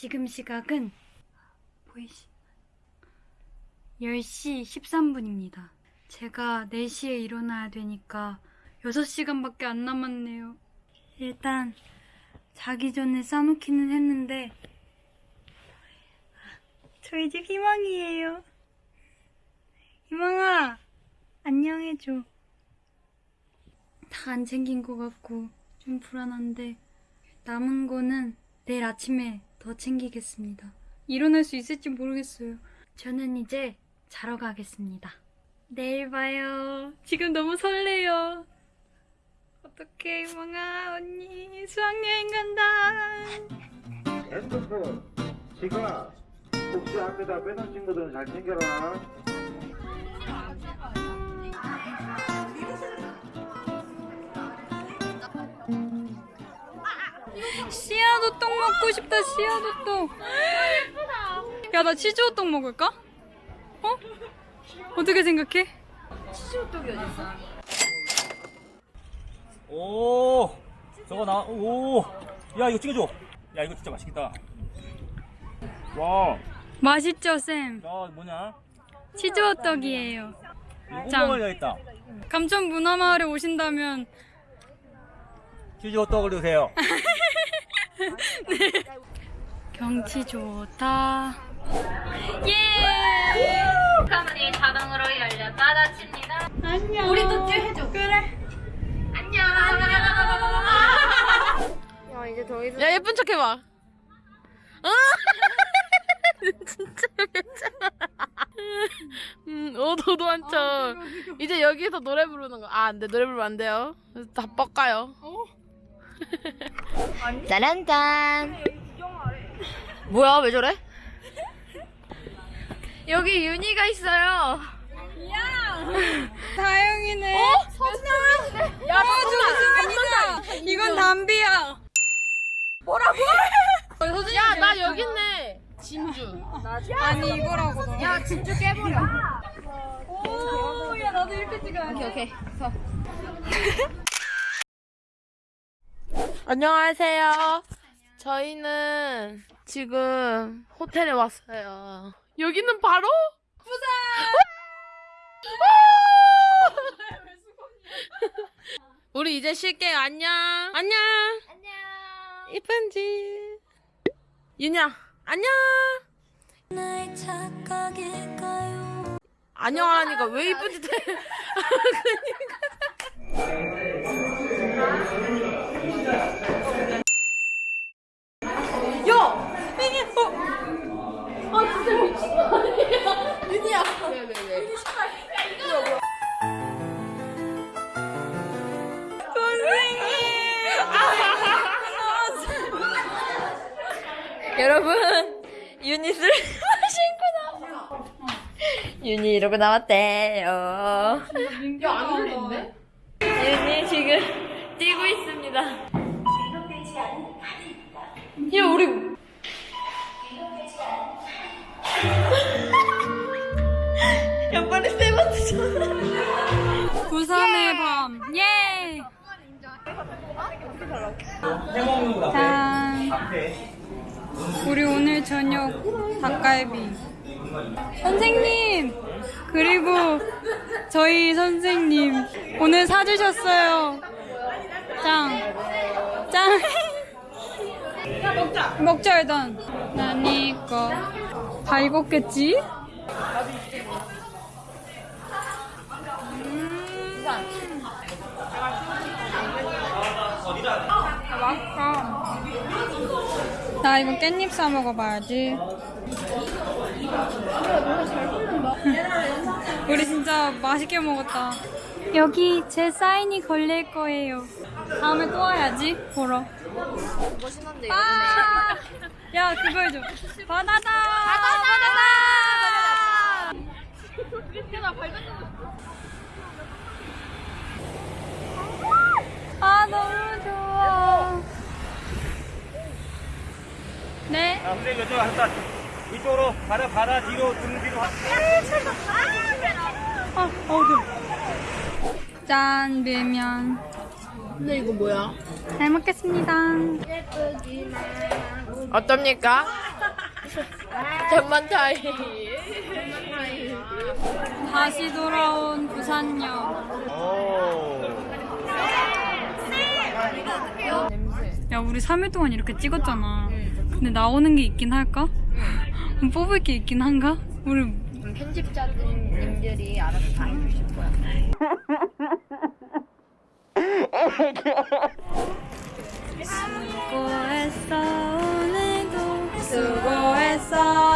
지금 시각은 보이시 10시 13분입니다. 제가 4시에 일어나야 되니까 6시간밖에 안 남았네요. 일단 자기 전에 싸놓기는 했는데 저희 집 희망이에요. 희망아 안녕해줘. 다 안 챙긴 것 같고 좀 불안한데 남은 거는 내일 아침에 더 챙기겠습니다. 일어날 수 있을지 모르겠어요. 저는 이제 자러 가겠습니다. 내일 봐요. 지금 너무 설레요. 어떡해, 희망아, 언니. 수학여행 간다. 핸드폰, 지갑, 혹시 앞에다 빼놓은 친구들은 잘 챙겨라. 씨앗호떡 먹고 싶다, 씨앗호떡. 야, 나 치즈호떡 먹을까? 어? 어떻게 생각해? 오 저거 나 오 야 이거 찍어줘 야 이거 진짜 맛있겠다 와야 맛있죠, 쌤? 뭐냐 치즈호떡이에요. 이거 짱. 감천 문화마을에 오신다면 치즈 호떡을 드세요 경치 좋다. 예! 카문이 자동으로 열려 닫아집니다. 안녕. 우리도 찌 해줘. 그래. 안녕. 야 예쁜 척 해봐. 어? 진짜 괜찮아. 음, 어 너도 한척. 이제 여기서 노래 부르는 거. 아, 안 돼. 노래 부르면 안 돼요. 다 뻑가요. 짜란짠. 뭐야? 왜 저래? 여기 윤희가 있어요. 다영이네. 어? 서준이 야, 어, 조수민이다. 이건 담비야. 야, 나 여기 있네. 진주. 아니 이거라고. 너. 야, 진주 깨버려. 오, 야 나도 이렇게 찍어야 돼. 오케이. 서. 안녕하세요. 저희는 지금 호텔에 왔어요. 여기는 바로 부산. 우리 이제 쉴게요. 안녕. 안녕. 안녕. 이쁜지. 윤야. 안녕. 안녕하니까 왜 이쁜지 대- 야! 이게 어! 아 진짜 미친 거 아니야? 윤희야! 왜왜 왜? 여러분 유닛을 신고 나왔어 윤희 이러고 나왔대요 야안 들리는데? 윤희 지금 뛰고 있습니다 야 우리 야 빨리 쌤한테 전화 부산의 밤. 예. 짠. 우리 오늘 저녁 닭갈비. 선생님. 그리고 저희 선생님 오늘 사주셨어요. 짱. 짱. 먹자. 먹자 일단. 나니 거. 다 익었겠지? 맛있다. 나 이거 깻잎 싸 먹어봐야지. 우리 진짜 맛있게 먹었다. 여기 제 사인이 걸릴 거예요. 다음에 또 와야지 보러. 멋있는데 아! 야 그거 해줘. 바나다. 바나다. 아 너무 좋아. 네. 자 선생님 이쪽으로 왔다 이쪽으로 바다 바다 뒤로 등 뒤로 아 어두. 짠 밀면. 근데 이거 뭐야? 잘 먹겠습니다. 어떻습니까? 장만 타이. 다시 돌아온 부산역. 야, 우리 3일 동안 이렇게 찍었잖아. 근데 나오는 게 있긴 할까? 뽑을 게 있긴 한가? 우리 편집자님들이 알아서 다 해주실 거야. 수고했어 오늘도 수고했어.